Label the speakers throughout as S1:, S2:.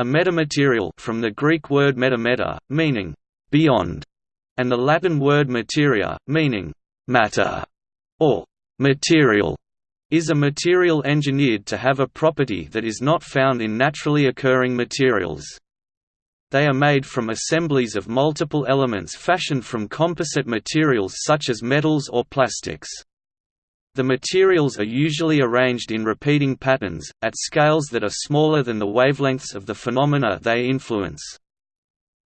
S1: A metamaterial from the Greek word metameta, meaning beyond, and the Latin word materia, meaning matter or material, is a material engineered to have a property that is not found in naturally occurring materials. They are made from assemblies of multiple elements fashioned from composite materials such as metals or plastics. The materials are usually arranged in repeating patterns, at scales that are smaller than the wavelengths of the phenomena they influence.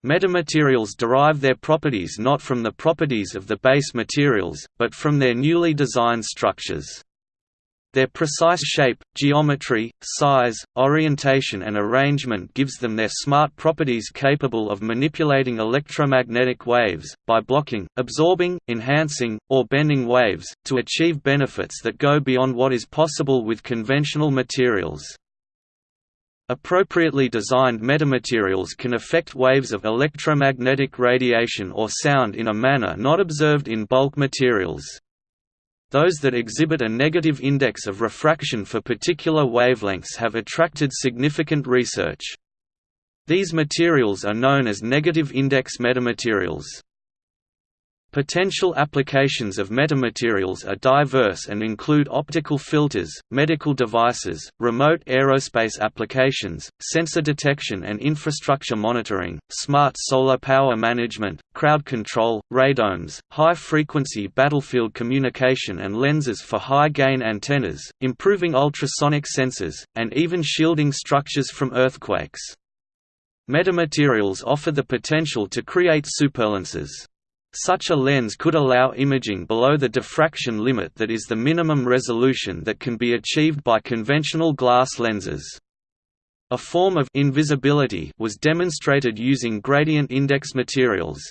S1: Metamaterials derive their properties not from the properties of the base materials, but from their newly designed structures. Their precise shape, geometry, size, orientation and arrangement gives them their smart properties capable of manipulating electromagnetic waves, by blocking, absorbing, enhancing, or bending waves, to achieve benefits that go beyond what is possible with conventional materials. Appropriately designed metamaterials can affect waves of electromagnetic radiation or sound in a manner not observed in bulk materials. Those that exhibit a negative index of refraction for particular wavelengths have attracted significant research. These materials are known as negative index metamaterials. Potential applications of metamaterials are diverse and include optical filters, medical devices, remote aerospace applications, sensor detection and infrastructure monitoring, smart solar power management, crowd control, radomes, high-frequency battlefield communication and lenses for high-gain antennas, improving ultrasonic sensors, and even shielding structures from earthquakes. Metamaterials offer the potential to create superlenses. Such a lens could allow imaging below the diffraction limit that is the minimum resolution that can be achieved by conventional glass lenses. A form of invisibility was demonstrated using gradient index materials.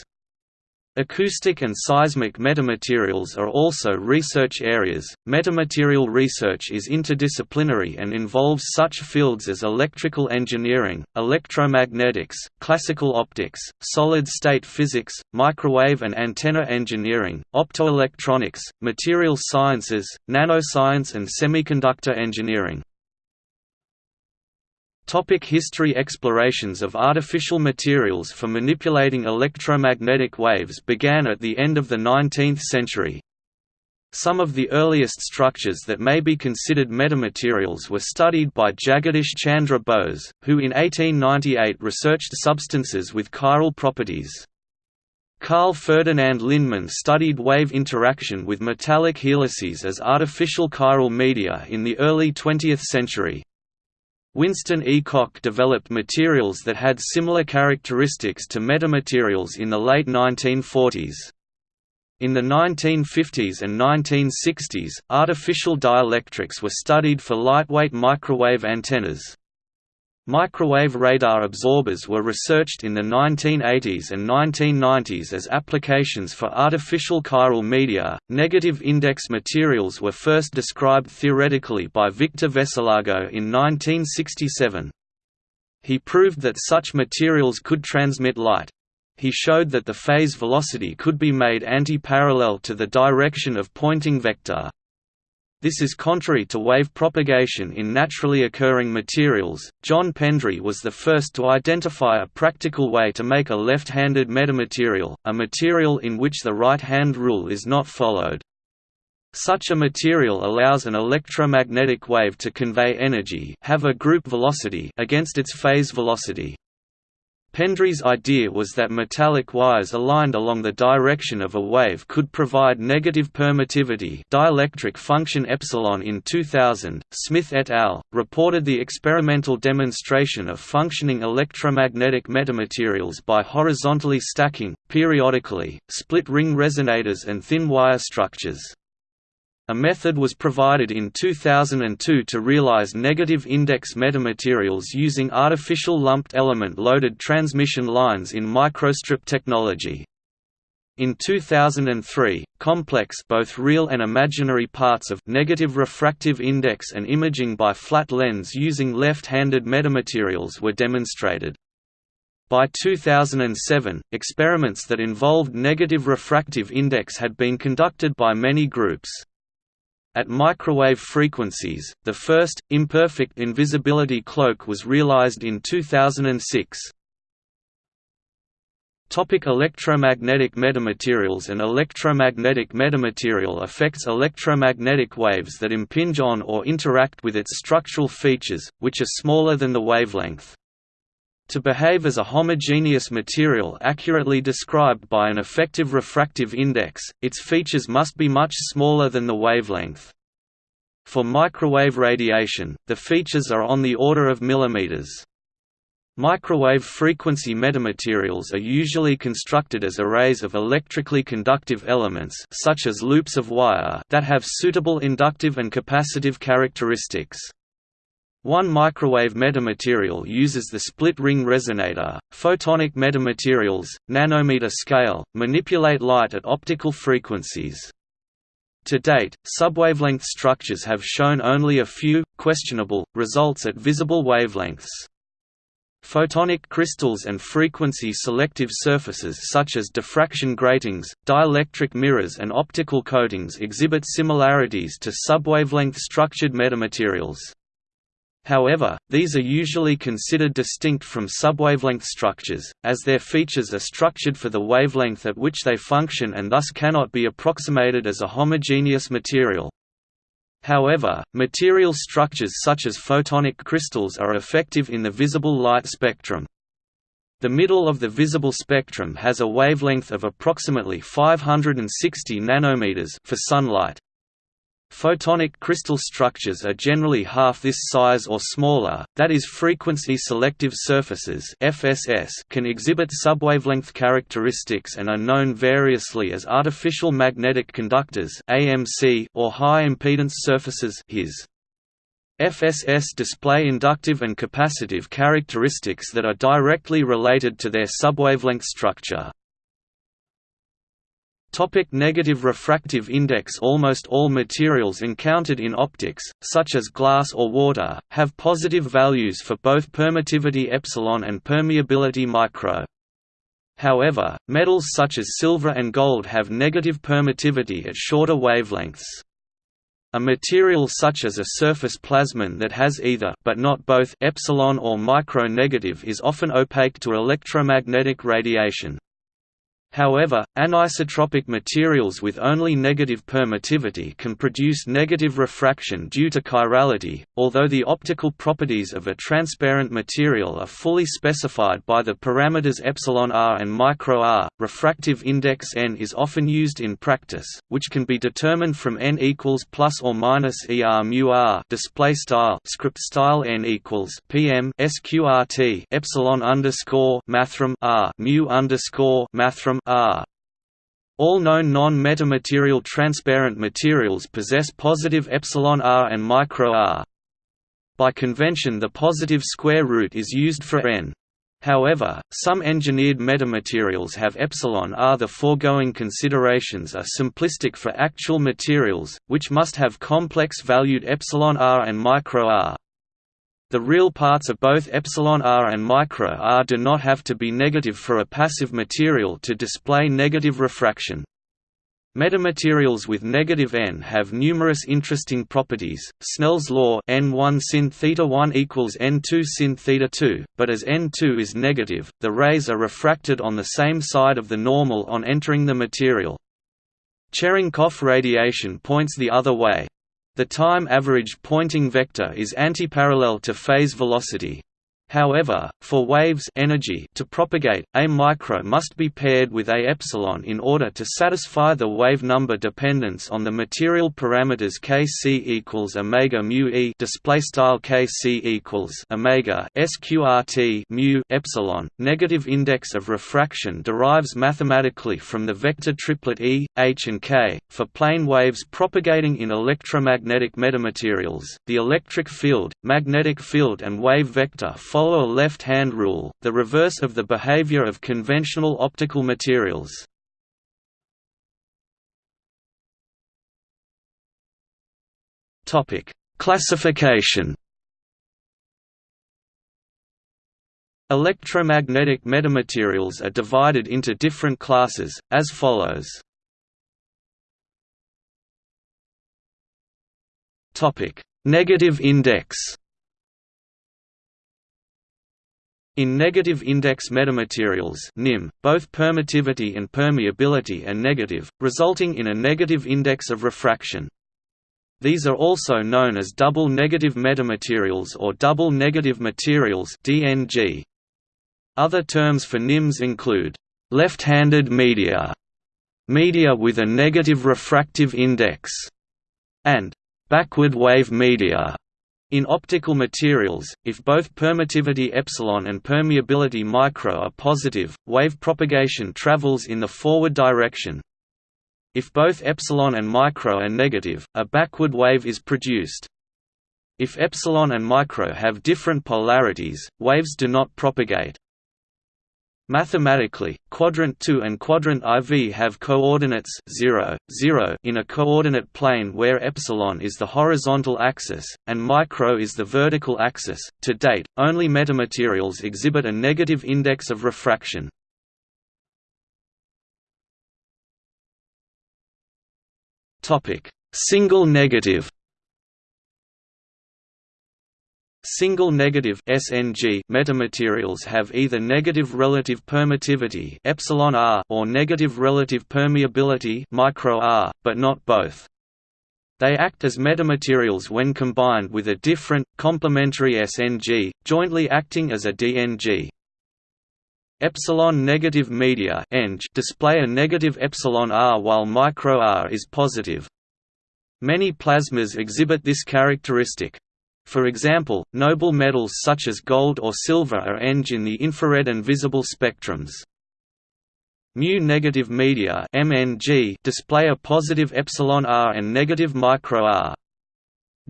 S1: Acoustic and seismic metamaterials are also research areas. Metamaterial research is interdisciplinary and involves such fields as electrical engineering, electromagnetics, classical optics, solid state physics, microwave and antenna engineering, optoelectronics, material sciences, nanoscience, and semiconductor engineering. Topic history Explorations of artificial materials for manipulating electromagnetic waves began at the end of the 19th century. Some of the earliest structures that may be considered metamaterials were studied by Jagadish Chandra Bose, who in 1898 researched substances with chiral properties. Carl Ferdinand Lindemann studied wave interaction with metallic helices as artificial chiral media in the early 20th century. Winston E. Koch developed materials that had similar characteristics to metamaterials in the late 1940s. In the 1950s and 1960s, artificial dielectrics were studied for lightweight microwave antennas. Microwave radar absorbers were researched in the 1980s and 1990s as applications for artificial chiral media. Negative index materials were first described theoretically by Victor Veselago in 1967. He proved that such materials could transmit light. He showed that the phase velocity could be made anti-parallel to the direction of Poynting vector. This is contrary to wave propagation in naturally occurring materials. John Pendry was the first to identify a practical way to make a left-handed metamaterial, a material in which the right-hand rule is not followed. Such a material allows an electromagnetic wave to convey energy have a group velocity against its phase velocity. Pendry's idea was that metallic wires aligned along the direction of a wave could provide negative permittivity dielectric function epsilon in 2000, Smith et al. reported the experimental demonstration of functioning electromagnetic metamaterials by horizontally stacking, periodically, split-ring resonators and thin wire structures. A method was provided in 2002 to realize negative index metamaterials using artificial lumped element loaded transmission lines in microstrip technology. In 2003, complex both real and imaginary parts of negative refractive index and imaging by flat lens using left-handed metamaterials were demonstrated. By 2007, experiments that involved negative refractive index had been conducted by many groups. At microwave frequencies, the first, imperfect invisibility cloak was realized in 2006. Topic electromagnetic metamaterials An electromagnetic metamaterial affects electromagnetic waves that impinge on or interact with its structural features, which are smaller than the wavelength. To behave as a homogeneous material accurately described by an effective refractive index, its features must be much smaller than the wavelength. For microwave radiation, the features are on the order of millimeters. Microwave frequency metamaterials are usually constructed as arrays of electrically conductive elements such as loops of wire that have suitable inductive and capacitive characteristics. One microwave metamaterial uses the split-ring resonator. Photonic metamaterials, nanometer scale, manipulate light at optical frequencies. To date, subwavelength structures have shown only a few, questionable, results at visible wavelengths. Photonic crystals and frequency-selective surfaces such as diffraction gratings, dielectric mirrors and optical coatings exhibit similarities to subwavelength structured metamaterials. However, these are usually considered distinct from subwavelength structures, as their features are structured for the wavelength at which they function and thus cannot be approximated as a homogeneous material. However, material structures such as photonic crystals are effective in the visible light spectrum. The middle of the visible spectrum has a wavelength of approximately 560 nanometers for sunlight, Photonic crystal structures are generally half this size or smaller, that is frequency-selective surfaces FSS can exhibit subwavelength characteristics and are known variously as artificial magnetic conductors AMC or high-impedance surfaces HIS. FSS display inductive and capacitive characteristics that are directly related to their subwavelength structure. Topic negative refractive index Almost all materials encountered in optics, such as glass or water, have positive values for both permittivity epsilon and permeability micro. However, metals such as silver and gold have negative permittivity at shorter wavelengths. A material such as a surface plasmon that has either but not both epsilon or micro negative is often opaque to electromagnetic radiation. However, anisotropic materials with only negative permittivity can produce negative refraction due to chirality, although the optical properties of a transparent material are fully specified by the parameters epsilon r and micro r. Refractive index n is often used in practice, which can be determined from n equals plus or minus er mu r display style script style n equals pm sqrt epsilon underscore mathrm r mu underscore mathrm R. All known non-metamaterial transparent materials possess positive epsilon r and micro r. By convention the positive square root is used for n. However, some engineered metamaterials have epsilon r. The foregoing considerations are simplistic for actual materials, which must have complex valued epsilon r and micro r. The real parts of both epsilon r and micro r do not have to be negative for a passive material to display negative refraction. Metamaterials with negative n have numerous interesting properties. Snell's law n1 sin theta 1 equals n2 sin theta 2, but as n2 is negative, the rays are refracted on the same side of the normal on entering the material. Cherenkov radiation points the other way. The time averaged Poynting vector is antiparallel to phase velocity. However, for waves energy to propagate, a micro must be paired with a epsilon in order to satisfy the wave number dependence on the material parameters kc equals omega mu e display style kc equals omega sqrt mu epsilon. Negative index of refraction derives mathematically from the vector triplet e, h and k. For plane waves propagating in electromagnetic metamaterials, the electric field, magnetic field and wave vector follow a left-hand rule, the reverse of the behavior of conventional optical materials. Topic: Classification. Electromagnetic metamaterials are divided into different classes, as follows. Topic: Negative index In negative index metamaterials NIM, both permittivity and permeability are negative, resulting in a negative index of refraction. These are also known as double negative metamaterials or double negative materials DNG. Other terms for NIMs include left-handed media, media with a negative refractive index, and backward wave media. In optical materials, if both permittivity epsilon and permeability micro are positive, wave propagation travels in the forward direction. If both epsilon and micro are negative, a backward wave is produced. If epsilon and micro have different polarities, waves do not propagate. Mathematically, quadrant 2 and quadrant IV have coordinates 0, 0 in a coordinate plane where epsilon is the horizontal axis and micro is the vertical axis. To date, only metamaterials exhibit a negative index of refraction. Topic: Single negative Single negative SNG metamaterials have either negative relative permittivity epsilon r or negative relative permeability micro r, but not both. They act as metamaterials when combined with a different, complementary SNG, jointly acting as a DNG. Epsilon negative media display a negative epsilon r while micro r is positive. Many plasmas exhibit this characteristic. For example, noble metals such as gold or silver are ENG in the infrared and visible spectrums. Mu-negative media MNG display a positive epsilon r and negative micro r.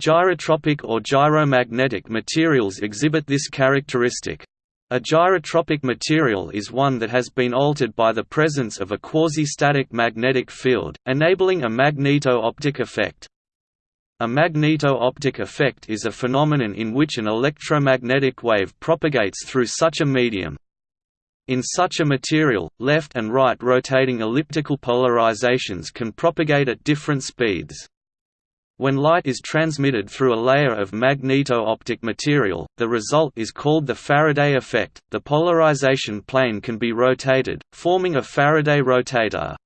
S1: Gyrotropic or gyromagnetic materials exhibit this characteristic. A gyrotropic material is one that has been altered by the presence of a quasi-static magnetic field, enabling a magneto-optic effect. A magneto-optic effect is a phenomenon in which an electromagnetic wave propagates through such a medium. In such a material, left and right rotating elliptical polarizations can propagate at different speeds. When light is transmitted through a layer of magneto-optic material, the result is called the Faraday effect. The polarization plane can be rotated, forming a Faraday rotator.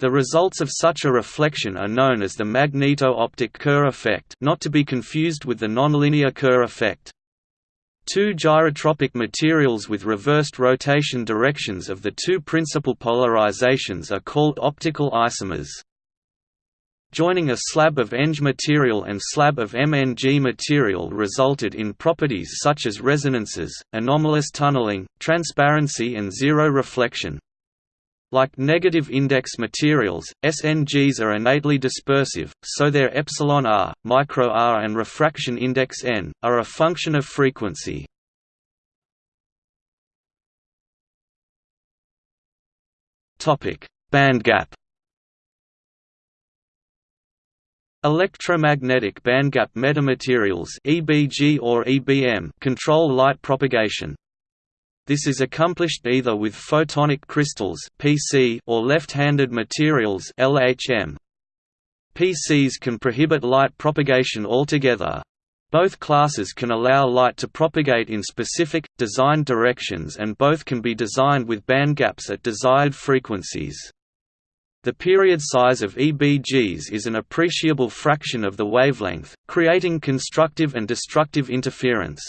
S1: The results of such a reflection are known as the magneto-optic Kerr effect not to be confused with the nonlinear Kerr effect. Two gyrotropic materials with reversed rotation directions of the two principal polarizations are called optical isomers. Joining a slab of ENG material and slab of MNG material resulted in properties such as resonances, anomalous tunneling, transparency and zero reflection. Like negative index materials, SNGs are innately dispersive, so their epsilon r, micro r and refraction index n, are a function of frequency. Bandgap Electromagnetic bandgap metamaterials EBG or EBM control light propagation. This is accomplished either with photonic crystals (PC) or left-handed materials (LHM). PCs can prohibit light propagation altogether. Both classes can allow light to propagate in specific, designed directions and both can be designed with bandgaps at desired frequencies. The period size of EBGs is an appreciable fraction of the wavelength, creating constructive and destructive interference.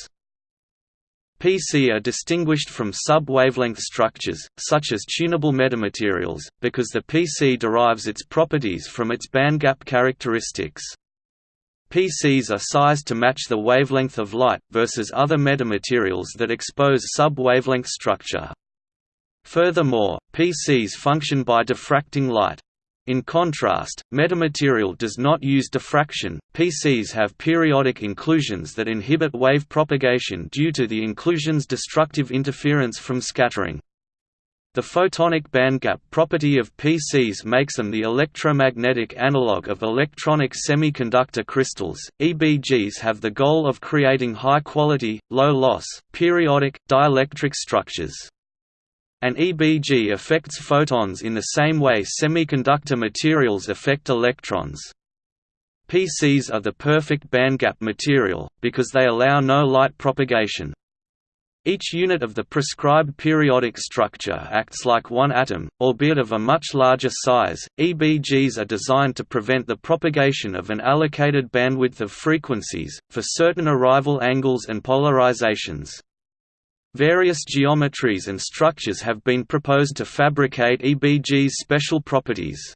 S1: PC are distinguished from sub-wavelength structures, such as tunable metamaterials, because the PC derives its properties from its bandgap characteristics. PCs are sized to match the wavelength of light, versus other metamaterials that expose sub-wavelength structure. Furthermore, PCs function by diffracting light. In contrast, metamaterial does not use diffraction. PCs have periodic inclusions that inhibit wave propagation due to the inclusion's destructive interference from scattering. The photonic bandgap property of PCs makes them the electromagnetic analog of electronic semiconductor crystals. EBGs have the goal of creating high quality, low loss, periodic, dielectric structures. An EBG affects photons in the same way semiconductor materials affect electrons. PCs are the perfect bandgap material, because they allow no light propagation. Each unit of the prescribed periodic structure acts like one atom, albeit of a much larger size. EBGs are designed to prevent the propagation of an allocated bandwidth of frequencies, for certain arrival angles and polarizations. Various geometries and structures have been proposed to fabricate EBG's special properties.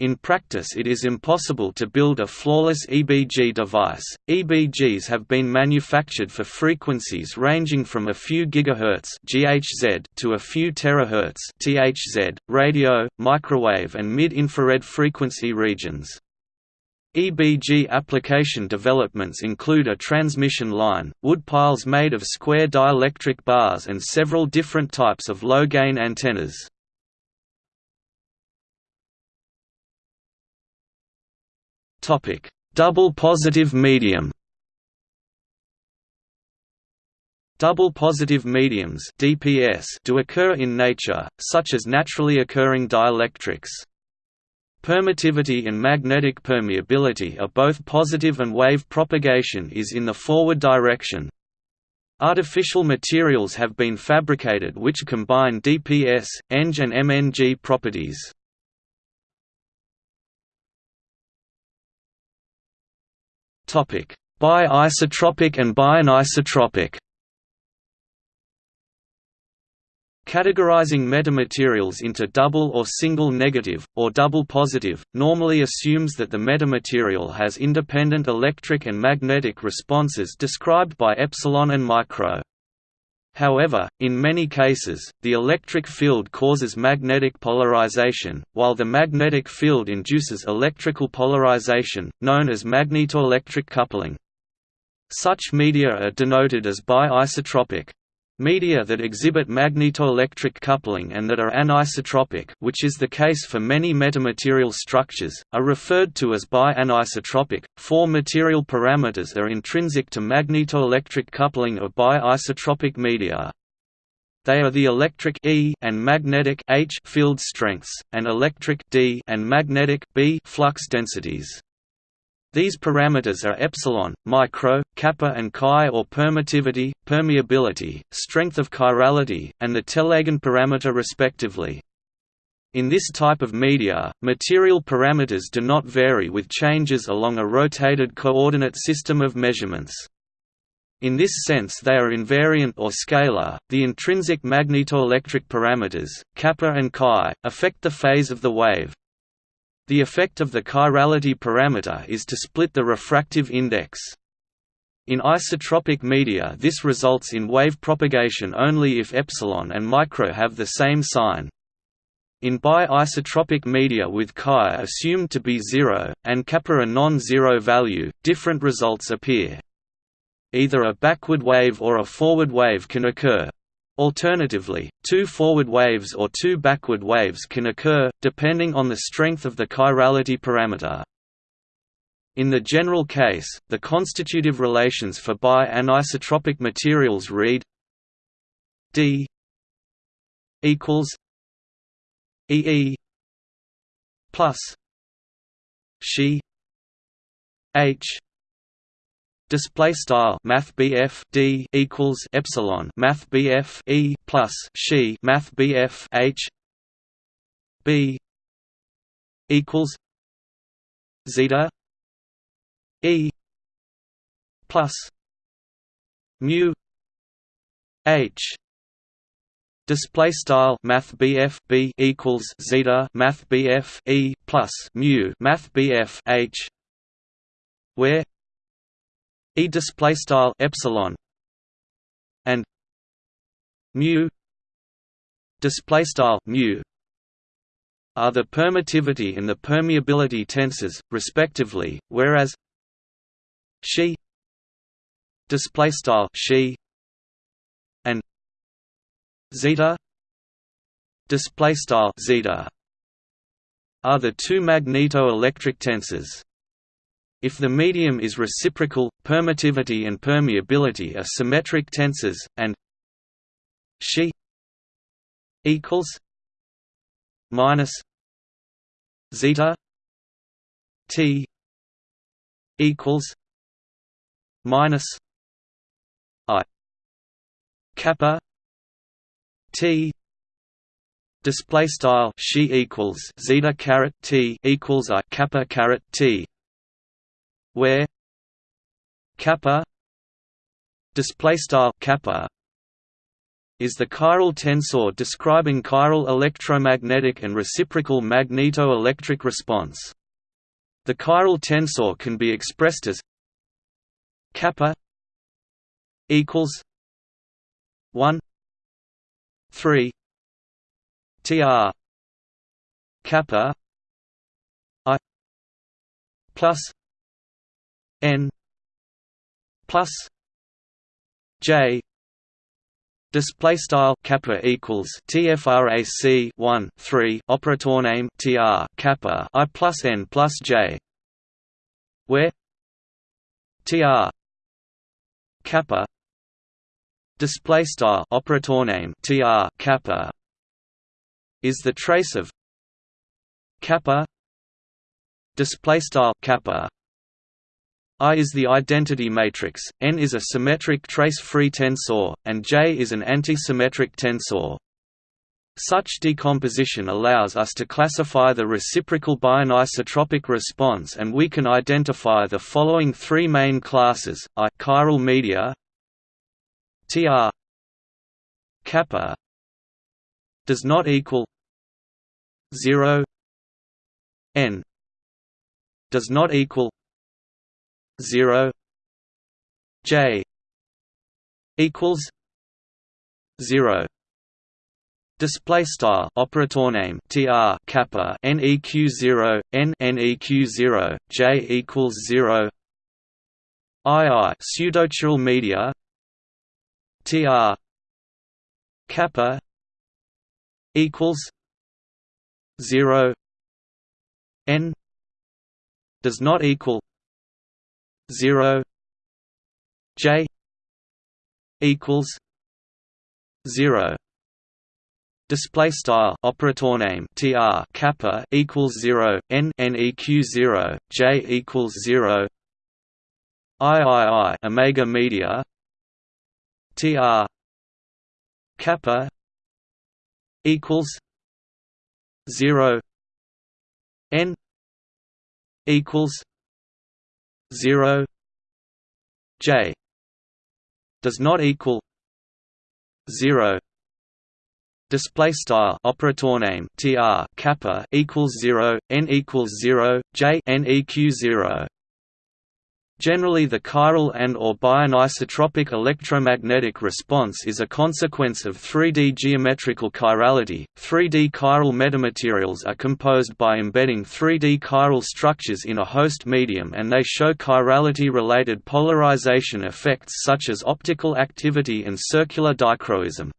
S1: In practice it is impossible to build a flawless EBG device. EBGs have been manufactured for frequencies ranging from a few gigahertz (GHz) to a few terahertz (THz), radio, microwave and mid-infrared frequency regions. EBG application developments include a transmission line, wood piles made of square dielectric bars and several different types of low-gain antennas. Double positive medium. Double positive mediums (DPS) do occur in nature, such as naturally occurring dielectrics. Permittivity and magnetic permeability are both positive and wave propagation is in the forward direction. Artificial materials have been fabricated which combine DPS, ENG and MNG properties. Bi-isotropic and bianisotropic. Categorizing metamaterials into double or single negative, or double positive, normally assumes that the metamaterial has independent electric and magnetic responses described by epsilon and micro. However, in many cases, the electric field causes magnetic polarization, while the magnetic field induces electrical polarization, known as magnetoelectric coupling. Such media are denoted as bi-isotropic. Media that exhibit magnetoelectric coupling and that are anisotropic which is the case for many metamaterial structures, are referred to as bi-anisotropic. Four material parameters are intrinsic to magnetoelectric coupling of bi-isotropic media. They are the electric E and magnetic H field strengths, and electric D and magnetic B flux densities. These parameters are epsilon, micro, kappa and chi or permittivity, permeability, strength of chirality, and the Tellegen parameter respectively. In this type of media, material parameters do not vary with changes along a rotated coordinate system of measurements. In this sense they are invariant or scalar. The intrinsic magnetoelectric parameters, kappa and chi, affect the phase of the wave. The effect of the chirality parameter is to split the refractive index. In isotropic media this results in wave propagation only if epsilon and micro have the same sign. In bi-isotropic media with chi assumed to be zero, and kappa a non-zero value, different results appear. Either a backward wave or a forward wave can occur. Alternatively, two forward waves or two backward waves can occur, depending on the strength of the chirality parameter. In the general case, the constitutive relations for bi-anisotropic materials read d equals ee plus she h display style math D equals epsilon math E plus she math H B equals zeta E plus mu H. Display style math B equals zeta math E plus mu math H where E display style epsilon and mu display style mu are the permittivity and the permeability tensors respectively whereas she display style she and zeta display style zeta are the two magneto-electric tensors if the medium is reciprocal, permittivity and permeability are symmetric tensors, and she equals minus zeta t equals minus I kappa T display style she equals zeta caret T equals I kappa caret T where kappa display style kappa is the chiral tensor describing chiral electromagnetic and reciprocal magneto-electric response. The chiral tensor can be expressed as kappa equals 1 3 tr kappa i plus n plus j Display style kappa equals tfrac 1 3 operator name tr kappa i plus n plus j, where tr kappa display style operator name tr kappa is the trace of kappa display style kappa I is the identity matrix, N is a symmetric trace-free tensor, and J is an anti-symmetric tensor. Such decomposition allows us to classify the reciprocal bianisotropic response and we can identify the following three main classes, I chiral media Tr kappa does not equal 0 n does not equal 0 j equals 0 Display style operator name tr kappa neq zero n neq zero j equals zero. II pseudochiral media tr kappa equals zero n does not equal 0 j equals 0 display style operator name tr kappa equals 0 n neq 0 j equals 0 iii omega media tr kappa equals 0 n equals 0 j does not equal 0 display style operator name tr kappa equals 0 n equals 0 j n eq 0 Generally the chiral and or bianisotropic electromagnetic response is a consequence of 3D geometrical chirality. 3D chiral metamaterials are composed by embedding 3D chiral structures in a host medium and they show chirality-related polarization effects such as optical activity and circular dichroism.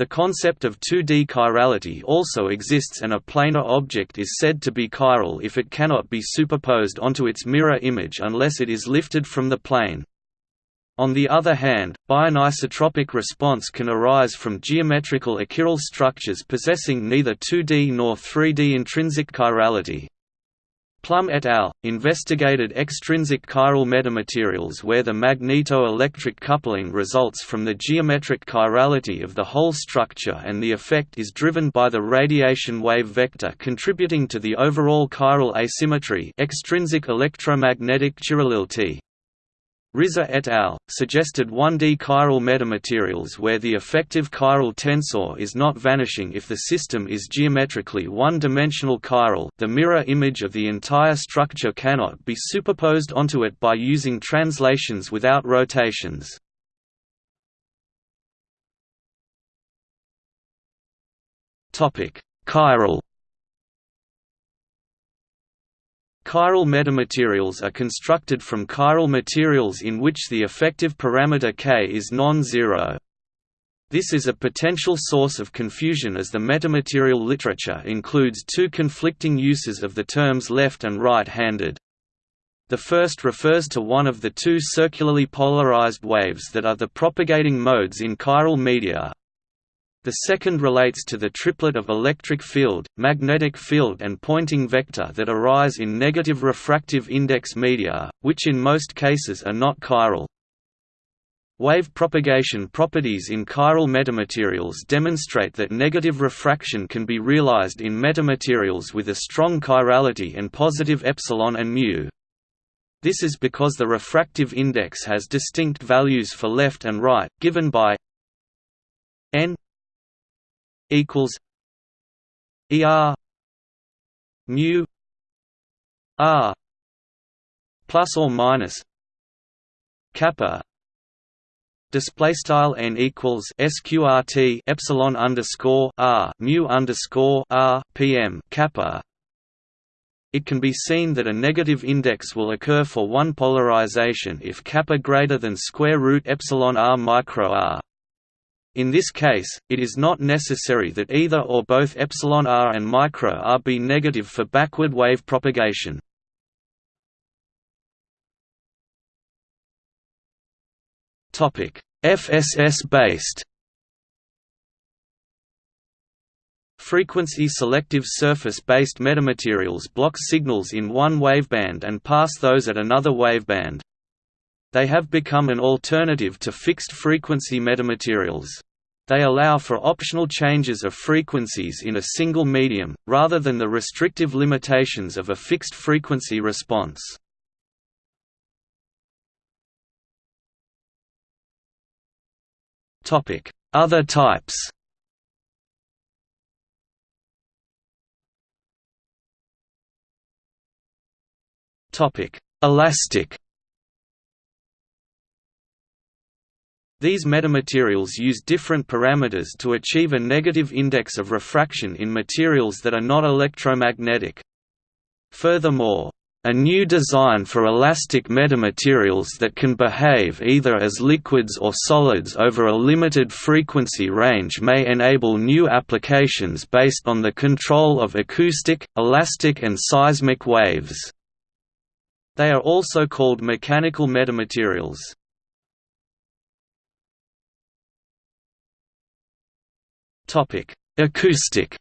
S1: The concept of 2D chirality also exists and a planar object is said to be chiral if it cannot be superposed onto its mirror image unless it is lifted from the plane. On the other hand, bianisotropic response can arise from geometrical achiral structures possessing neither 2D nor 3D intrinsic chirality. Plum et al. investigated extrinsic chiral metamaterials where the magneto-electric coupling results from the geometric chirality of the whole structure and the effect is driven by the radiation wave vector contributing to the overall chiral asymmetry extrinsic electromagnetic chirality. Rizza et al. suggested 1D chiral metamaterials where the effective chiral tensor is not vanishing if the system is geometrically one-dimensional chiral the mirror image of the entire structure cannot be superposed onto it by using translations without rotations. Chiral Chiral metamaterials are constructed from chiral materials in which the effective parameter k is non-zero. This is a potential source of confusion as the metamaterial literature includes two conflicting uses of the terms left and right-handed. The first refers to one of the two circularly polarized waves that are the propagating modes in chiral media, The second relates to the triplet of electric field, magnetic field and Poynting vector that arise in negative refractive index media, which in most cases are not chiral. Wave propagation properties in chiral metamaterials demonstrate that negative refraction can be realized in metamaterials with a strong chirality and positive epsilon and mu. This is because the refractive index has distinct values for left and right, given by n equals er mu r plus or minus kappa display style n equals sqrt epsilon underscore r mu underscore r pm kappa. It can be seen that a negative index will occur for one polarization if kappa greater than square root epsilon r micro r in this case, it is not necessary that either or both epsilon r and micro r be negative for backward wave propagation. Topic: FSS based. Frequency selective surface-based metamaterials block signals in one waveband and pass those at another waveband. They have become an alternative to fixed-frequency metamaterials. They allow for optional changes of frequencies in a single medium, rather than the restrictive limitations of a fixed-frequency response. Other types Elastic These metamaterials use different parameters to achieve a negative index of refraction in materials that are not electromagnetic. Furthermore, a new design for elastic metamaterials that can behave either as liquids or solids over a limited frequency range may enable new applications based on the control of acoustic, elastic and seismic waves. They are also called mechanical metamaterials. Acoustic.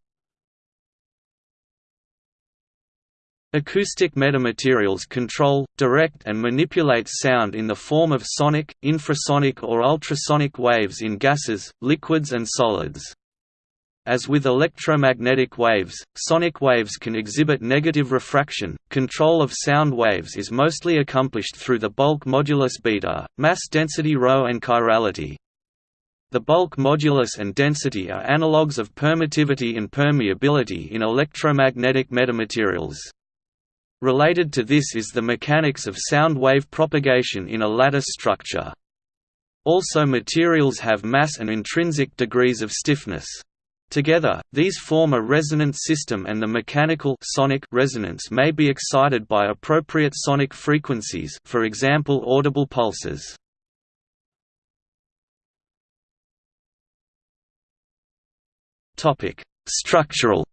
S1: Acoustic metamaterials control, direct and manipulate sound in the form of sonic, infrasonic or ultrasonic waves in gases, liquids and solids. As with electromagnetic waves, sonic waves can exhibit negative refraction. Control of sound waves is mostly accomplished through the bulk modulus beta, mass density ρ and chirality. The bulk modulus and density are analogues of permittivity and permeability in electromagnetic metamaterials. Related to this is the mechanics of sound wave propagation in a lattice structure. Also materials have mass and intrinsic degrees of stiffness. Together, these form a resonant system and the mechanical sonic resonance may be excited by appropriate sonic frequencies for example audible pulses. Topic: Structural.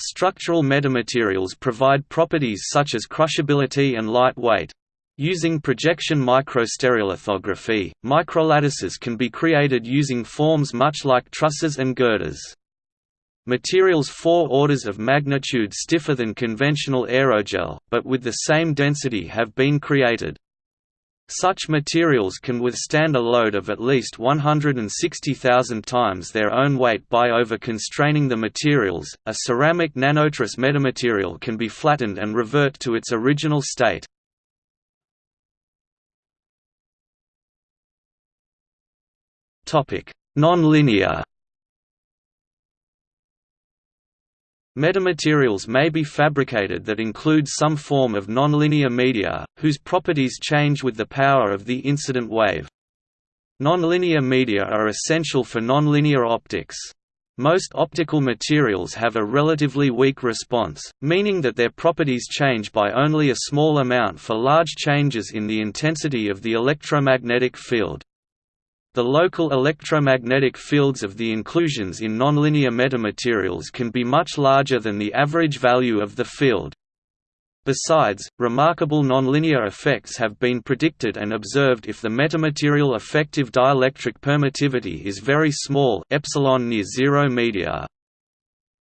S1: Structural metamaterials provide properties such as crushability and light weight. Using projection microstereolithography, microlattices can be created using forms much like trusses and girders. Materials four orders of magnitude stiffer than conventional aerogel, but with the same density have been created. Such materials can withstand a load of at least 160,000 times their own weight by over-constraining the materials. A ceramic nanotruss metamaterial can be flattened and revert to its original state. Topic: Nonlinear Metamaterials may be fabricated that include some form of nonlinear media, whose properties change with the power of the incident wave. Nonlinear media are essential for nonlinear optics. Most optical materials have a relatively weak response, meaning that their properties change by only a small amount for large changes in the intensity of the electromagnetic field. The local electromagnetic fields of the inclusions in nonlinear metamaterials can be much larger than the average value of the field. Besides, remarkable nonlinear effects have been predicted and observed if the metamaterial effective dielectric permittivity is very small epsilon near zero media.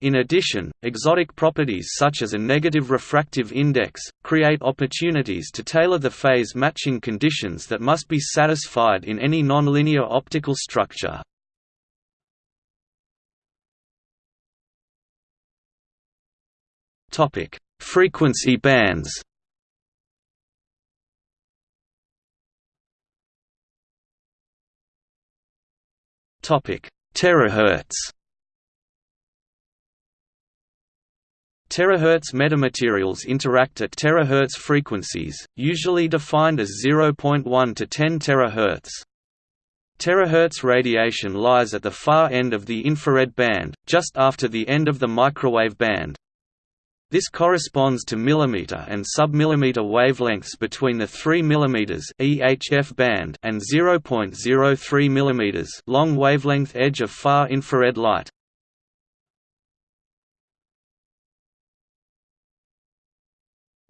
S1: In addition, exotic properties such as a negative refractive index, create opportunities to tailor the phase matching conditions that must be satisfied in any nonlinear optical structure. Frequency bands Terahertz Terahertz metamaterials interact at terahertz frequencies, usually defined as 0.1 to 10 terahertz. Terahertz radiation lies at the far end of the infrared band, just after the end of the microwave band. This corresponds to millimeter and submillimeter wavelengths between the 3 mm EHF band and 0.03 mm long wavelength edge of far infrared light.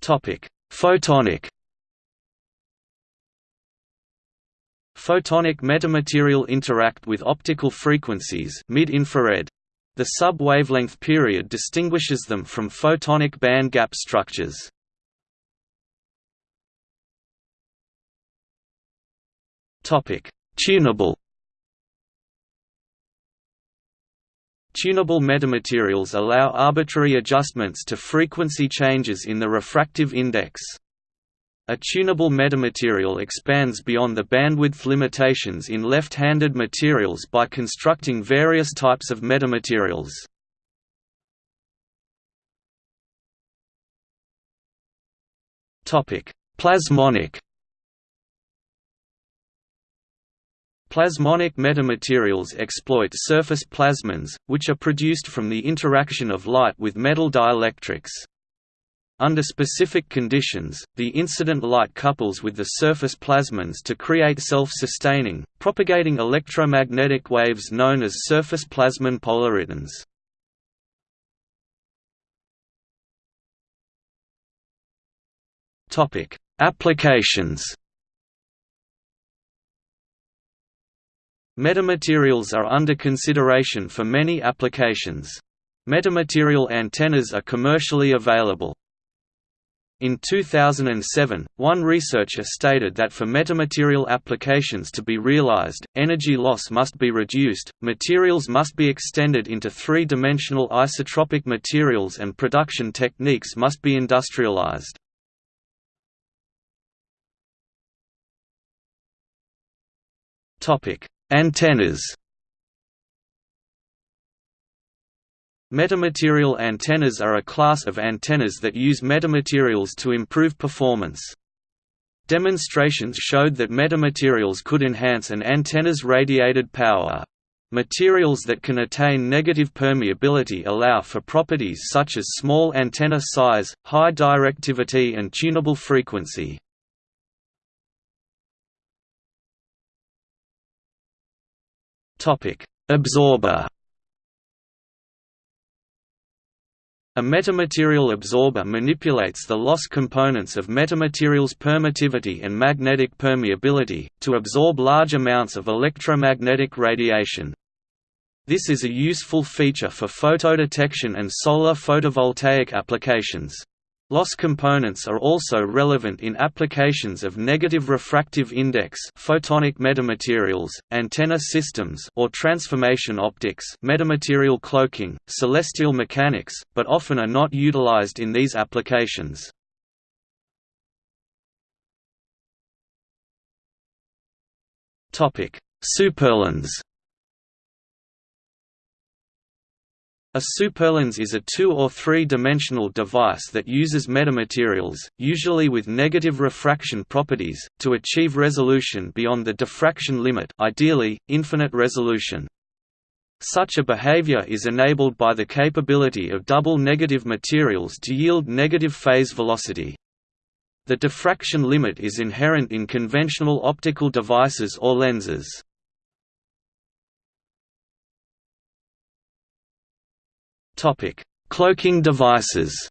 S1: Photonic. Photonic metamaterial interact with optical frequencies mid-infrared. The sub-wavelength period distinguishes them from photonic band gap structures. Tunable. Tunable metamaterials allow arbitrary adjustments to frequency changes in the refractive index. A tunable metamaterial expands beyond the bandwidth limitations in left-handed materials by constructing various types of metamaterials. Plasmonic Plasmonic metamaterials exploit surface plasmons, which are produced from the interaction of light with metal dielectrics. Under specific conditions, the incident light couples with the surface plasmons to create self-sustaining, propagating electromagnetic waves known as surface plasmon polaritons. Applications Metamaterials are under consideration for many applications. Metamaterial antennas are commercially available. In 2007, one researcher stated that for metamaterial applications to be realized, energy loss must be reduced, materials must be extended into three-dimensional isotropic materials and production techniques must be industrialized. Topic: Antennas Metamaterial antennas are a class of antennas that use metamaterials to improve performance. Demonstrations showed that metamaterials could enhance an antenna's radiated power. Materials that can attain negative permeability allow for properties such as small antenna size, high directivity and tunable frequency. Absorber A metamaterial absorber manipulates the loss components of metamaterials' permittivity and magnetic permeability, to absorb large amounts of electromagnetic radiation. This is a useful feature for photodetection and solar photovoltaic applications. Loss components are also relevant in applications of negative refractive index photonic metamaterials, antenna systems or transformation optics metamaterial cloaking, celestial mechanics, but often are not utilized in these applications. Superlens A superlens is a two- or three-dimensional device that uses metamaterials, usually with negative refraction properties, to achieve resolution beyond the diffraction limit ideally, infinite resolution. Such a behavior is enabled by the capability of double negative materials to yield negative phase velocity. The diffraction limit is inherent in conventional optical devices or lenses. Topic: Cloaking devices.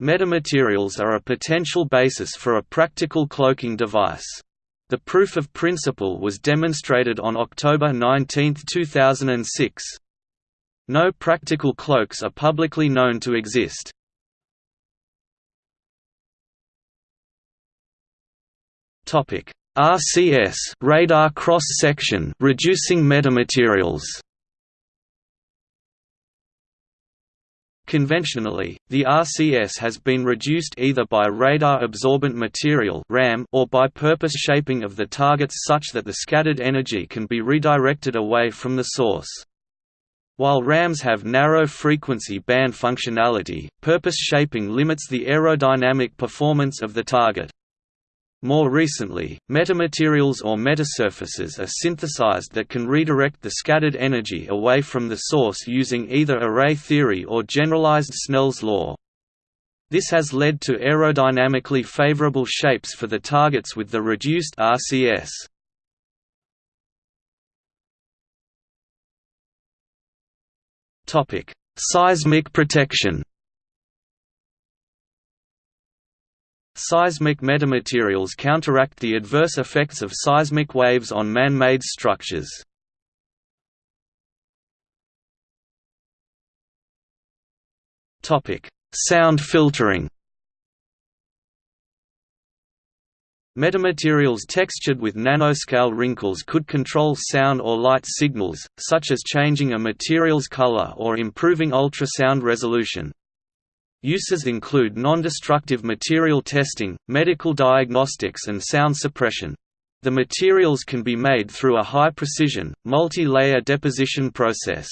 S1: Metamaterials are a potential basis for a practical cloaking device. The proof of principle was demonstrated on October 19, 2006. No practical cloaks are publicly known to exist. RCS radar cross section reducing metamaterials. Conventionally, the RCS has been reduced either by radar-absorbent material RAM or by purpose shaping of the targets such that the scattered energy can be redirected away from the source. While RAMs have narrow frequency band functionality, purpose shaping limits the aerodynamic performance of the target. More recently, metamaterials or metasurfaces are synthesized that can redirect the scattered energy away from the source using either array theory or generalized Snell's law. This has led to aerodynamically favorable shapes for the targets with the reduced RCS. Seismic protection Seismic metamaterials counteract the adverse effects of seismic waves on man-made structures. Sound filtering Metamaterials textured with nanoscale wrinkles could control sound or light signals, such as changing a material's color or improving ultrasound resolution. Uses include non-destructive material testing, medical diagnostics and sound suppression. The materials can be made through a high-precision, multi-layer deposition process.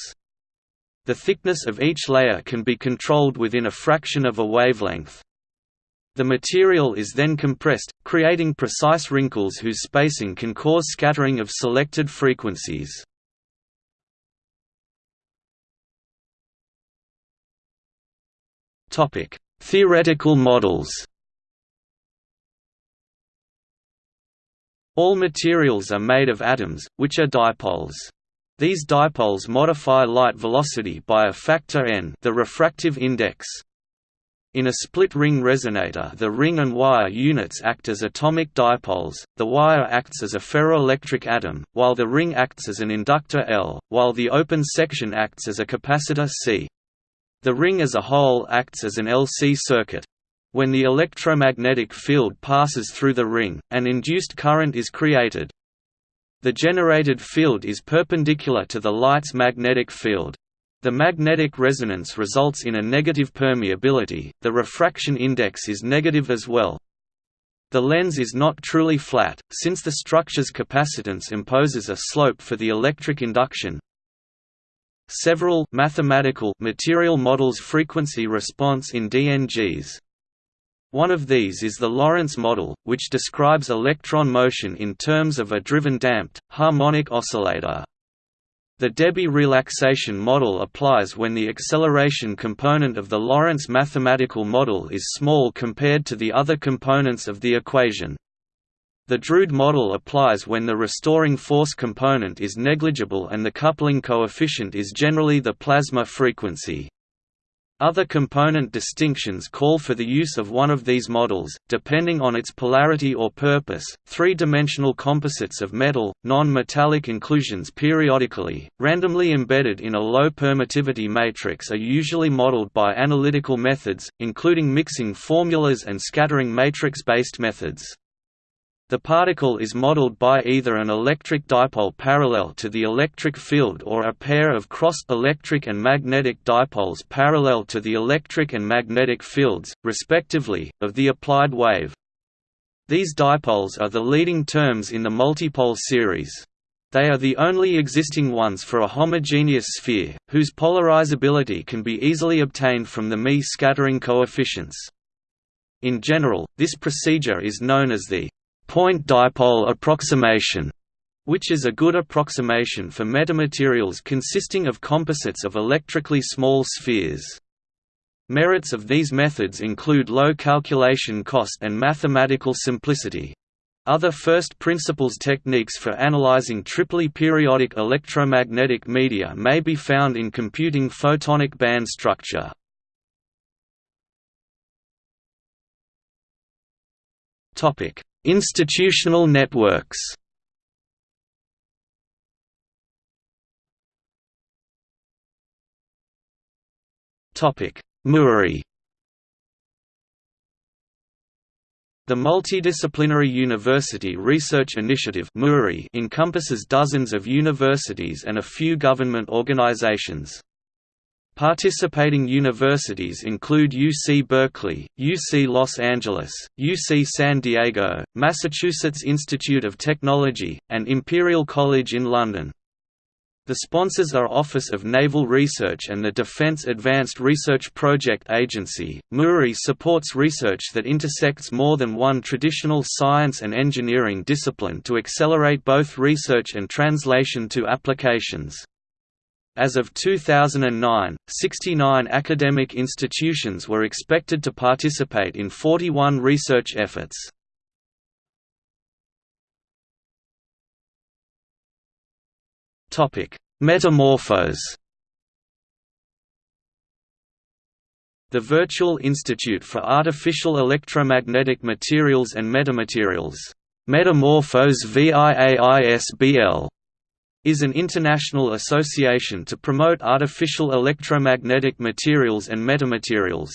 S1: The thickness of each layer can be controlled within a fraction of a wavelength. The material is then compressed, creating precise wrinkles whose spacing can cause scattering of selected frequencies. Theoretical models. All materials are made of atoms, which are dipoles. These dipoles modify light velocity by a factor n, the refractive index. In a split-ring resonator the ring and wire units act as atomic dipoles, the wire acts as a ferroelectric atom, while the ring acts as an inductor L, while the open section acts as a capacitor C. The ring as a whole acts as an LC circuit. When the electromagnetic field passes through the ring, an induced current is created. The generated field is perpendicular to the light's magnetic field. The magnetic resonance results in a negative permeability, the refraction index is negative as well. The lens is not truly flat, since the structure's capacitance imposes a slope for the electric induction, Several mathematical material models frequency response in DNGs. One of these is the Lorentz model, which describes electron motion in terms of a driven damped, harmonic oscillator. The Debye relaxation model applies when the acceleration component of the Lorentz mathematical model is small compared to the other components of the equation. The Drude model applies when the restoring force component is negligible and the coupling coefficient is generally the plasma frequency. Other component distinctions call for the use of one of these models, depending on its polarity or purpose. Three dimensional composites of metal, non metallic inclusions periodically, randomly embedded in a low permittivity matrix, are usually modeled by analytical methods, including mixing formulas and scattering matrix based methods. The particle is modeled by either an electric dipole parallel to the electric field or a pair of crossed electric and magnetic dipoles parallel to the electric and magnetic fields, respectively, of the applied wave. These dipoles are the leading terms in the multipole series. They are the only existing ones for a homogeneous sphere, whose polarizability can be easily obtained from the Mie scattering coefficients. In general, this procedure is known as the point dipole approximation, which is a good approximation for metamaterials consisting of composites of electrically small spheres. Merits of these methods include low calculation cost and mathematical simplicity. Other first principles techniques for analyzing triply periodic electromagnetic media may be found in computing photonic band structure. Institutional networks MURI The Multidisciplinary University Research Initiative encompasses dozens of universities and a few government organizations. Participating universities include UC Berkeley, UC Los Angeles, UC San Diego, Massachusetts Institute of Technology, and Imperial College in London. The sponsors are Office of Naval Research and the Defense Advanced Research Project Agency. MURI supports research that intersects more than one traditional science and engineering discipline to accelerate both research and translation to applications. As of 2009, 69 academic institutions were expected to participate in 41 research efforts. Metamorphose. The Virtual Institute for Artificial Electromagnetic Materials and Metamaterials. Metamorphose VIAISBL is an international association to promote artificial electromagnetic materials and metamaterials.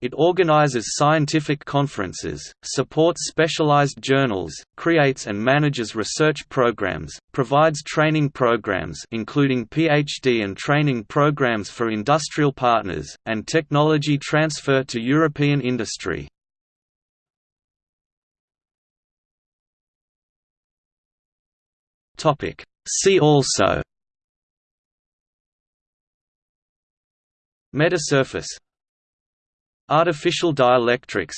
S1: It organizes scientific conferences, supports specialized journals, creates and manages research programs, provides training programs including PhD and training programs for industrial partners, and technology transfer to European industry. See also Metasurface Artificial dielectrics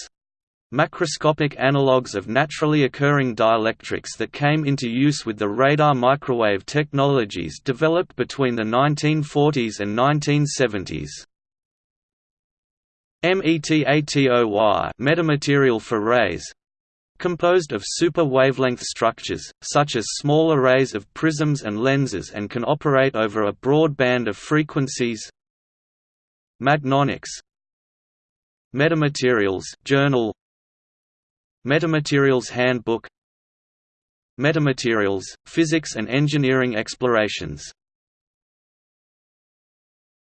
S1: Macroscopic analogues of naturally occurring dielectrics that came into use with the radar microwave technologies developed between the 1940s and 1970s. METATOY metamaterial for rays composed of super wavelength structures, such as small arrays of prisms and lenses and can operate over a broad band of frequencies. Magnonics. Metamaterials Journal. Metamaterials Handbook. Metamaterials, Physics and Engineering Explorations